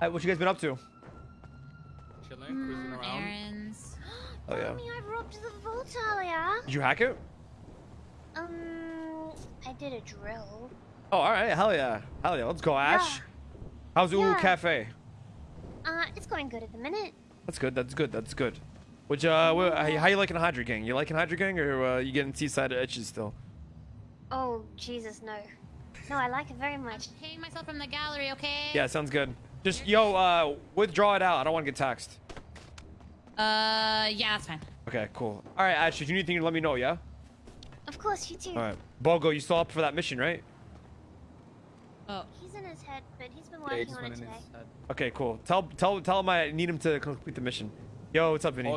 Hey, what you guys been up to? Chilling, cruising Mm, around. errands. Oh yeah. Mommy, I robbed the vault earlier. Did you hack it? Um, I did a drill. Oh, all right. Hell yeah. Hell yeah. Let's go, Ash. Yeah. How's Ulu Yeah. Cafe? Uh, it's going good at the minute. That's good. That's good. That's good. Which uh, wh- how, how you liking Hydra Gang? You liking Hydra Gang, or uh, you getting seaside itches still? Oh, Jesus, no. No, I like it very much. Paying myself from the gallery, okay? Yeah, sounds good. Just yo, uh, withdraw it out. I don't want to get taxed. Uh, yeah, that's fine. Okay, cool. All right, Ash. If you need anything, let me know. Yeah. Of course, you too. All right. Bogo, you still up for that mission, right? Oh, He's in his head, but he's been Yeah, he working just on it went in today. his head. Okay, cool. Tell tell tell him I need him to complete the mission. Yo, what's up, Vinny? Oh,